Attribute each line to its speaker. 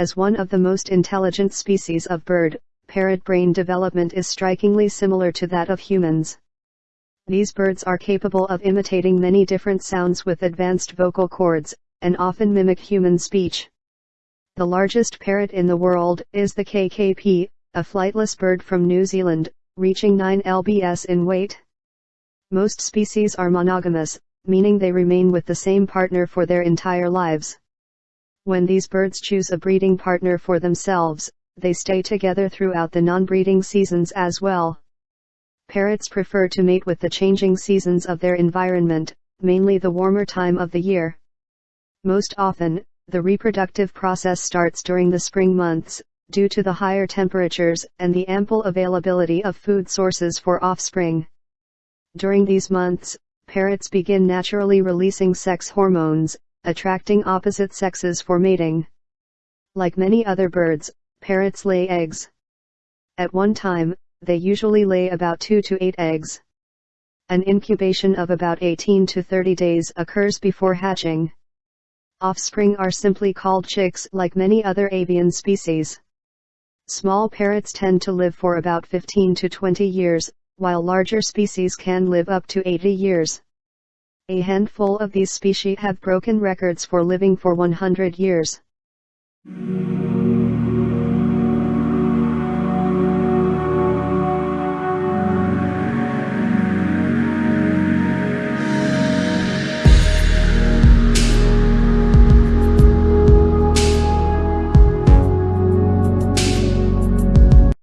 Speaker 1: As one of the most intelligent species of bird, parrot brain development is strikingly similar to that of humans. These birds are capable of imitating many different sounds with advanced vocal cords, and often mimic human speech. The largest parrot in the world is the kakapo, a flightless bird from New Zealand, reaching 9 lbs in weight. Most species are monogamous, meaning they remain with the same partner for their entire lives. When these birds choose a breeding partner for themselves, they stay together throughout the non-breeding seasons as well. Parrots prefer to mate with the changing seasons of their environment, mainly the warmer time of the year. Most often, the reproductive process starts during the spring months, due to the higher temperatures and the ample availability of food sources for offspring. During these months, parrots begin naturally releasing sex hormones, attracting opposite sexes for mating. Like many other birds, parrots lay eggs. At one time, they usually lay about 2 to 8 eggs. An incubation of about 18 to 30 days occurs before hatching. Offspring are simply called chicks like many other avian species. Small parrots tend to live for about 15 to 20 years, while larger species can live up to 80 years. A handful of these species have broken records for living for 100 years.